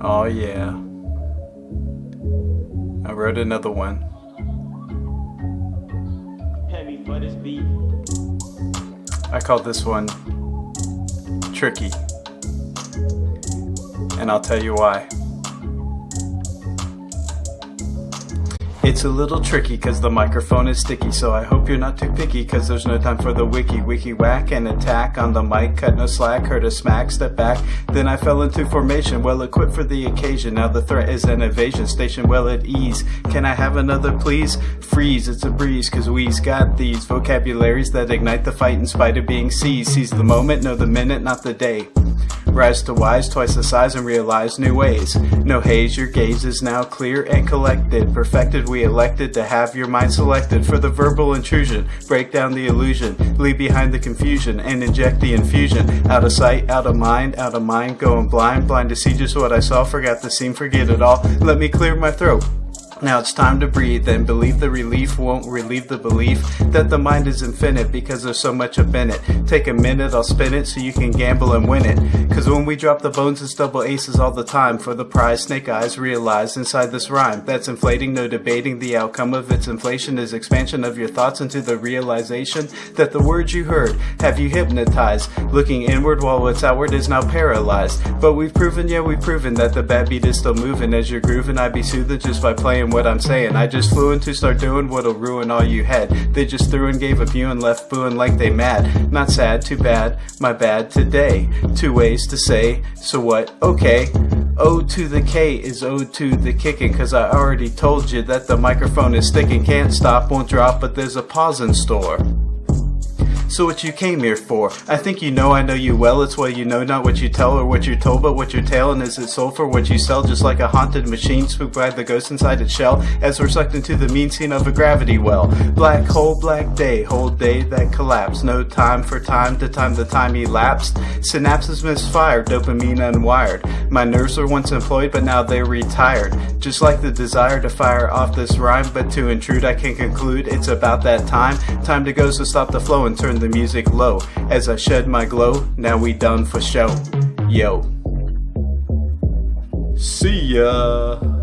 Oh yeah. I wrote another one. Heavy for this beat. I called this one Tricky. And I'll tell you why. It's a little tricky cause the microphone is sticky So I hope you're not too picky cause there's no time for the wiki Wiki whack and attack on the mic Cut no slack, heard a smack, step back Then I fell into formation, well equipped for the occasion Now the threat is an evasion, station well at ease Can I have another please? Freeze, it's a breeze cause we's got these Vocabularies that ignite the fight in spite of being seized Seize the moment, know the minute, not the day Rise to wise, twice the size, and realize new ways. No haze, your gaze is now clear and collected. Perfected, we elected to have your mind selected for the verbal intrusion. Break down the illusion, leave behind the confusion, and inject the infusion. Out of sight, out of mind, out of mind, going blind, blind to see just what I saw, forgot the scene, forget it all. Let me clear my throat. Now it's time to breathe and believe the relief won't relieve the belief that the mind is infinite because there's so much up in it. Take a minute, I'll spin it so you can gamble and win it. Cause when we drop the bones, it's double aces all the time for the prize. Snake eyes realize inside this rhyme that's inflating, no debating. The outcome of its inflation is expansion of your thoughts into the realization that the words you heard have you hypnotized. Looking inward while what's outward is now paralyzed. But we've proven, yeah, we've proven that the bad beat is still moving as you're grooving. I be soothed just by playing what I'm saying. I just flew in to start doing what'll ruin all you had. They just threw and gave a view and left booing like they mad. Not sad, too bad, my bad today. Two ways to say, so what? Okay. O to the K is O to the kicking, cause I already told you that the microphone is sticking. Can't stop, won't drop, but there's a pause in store. So what you came here for? I think you know I know you well, it's what you know, not what you tell or what you're told, but what you're telling is it sold for what you sell, just like a haunted machine spooked by the ghost inside its shell, as we're sucked into the mean scene of a gravity well. Black hole, black day, whole day that collapsed, no time for time to time the time elapsed. Synapses misfired, dopamine unwired. My nerves were once employed, but now they're retired. Just like the desire to fire off this rhyme, but to intrude I can conclude it's about that time. Time to go, so stop the flow and turn the music low as I shed my glow. Now we done for show. Yo. See ya.